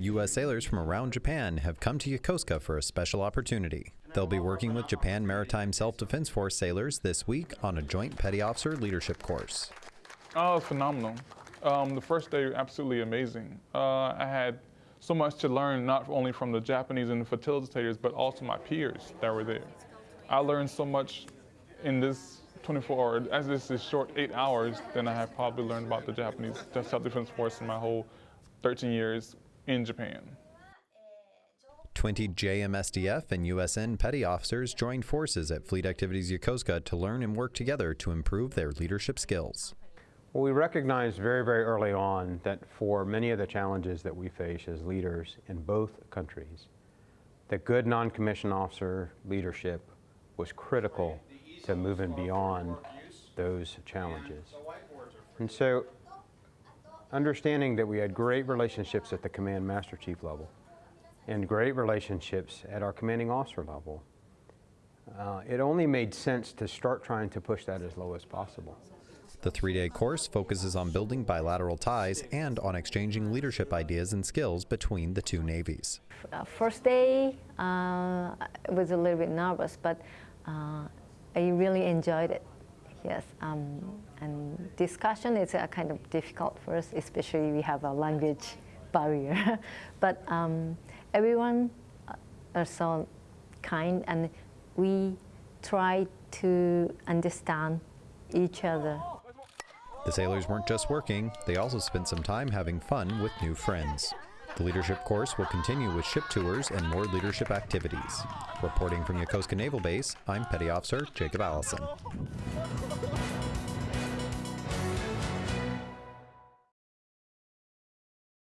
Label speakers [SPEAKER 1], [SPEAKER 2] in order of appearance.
[SPEAKER 1] U.S. sailors from around Japan have come to Yokosuka for a special opportunity. They'll be working with Japan Maritime Self Defense Force sailors this week on a joint petty officer leadership course.
[SPEAKER 2] Oh, phenomenal. Um, the first day, absolutely amazing. Uh, I had so much to learn, not only from the Japanese and the facilitators, but also my peers that were there. I learned so much in this 24 hour, as this is short eight hours, than I have probably learned about the Japanese self-defense force in my whole 13 years in Japan.
[SPEAKER 1] 20 JMSDF and USN petty officers joined forces at Fleet Activities Yokosuka to learn and work together to improve their leadership skills.
[SPEAKER 3] Well, we recognized very, very early on that for many of the challenges that we face as leaders in both countries, that good non-commissioned officer leadership was critical to moving beyond those challenges. And so understanding that we had great relationships at the command master chief level and great relationships at our commanding officer level, uh, it only made sense to start trying to push that as low as possible.
[SPEAKER 1] The three day course focuses on building bilateral ties and on exchanging leadership ideas and skills between the two navies.
[SPEAKER 4] Uh, first day, uh, I was a little bit nervous, but uh, I really enjoyed it. Yes, um, and discussion is uh, kind of difficult for us, especially we have a language barrier. but um, everyone are so kind, and we try to understand each other.
[SPEAKER 1] The sailors weren't just working, they also spent some time having fun with new friends. The leadership course will continue with ship tours and more leadership activities. Reporting from Yokosuka Naval Base, I'm Petty Officer Jacob Allison.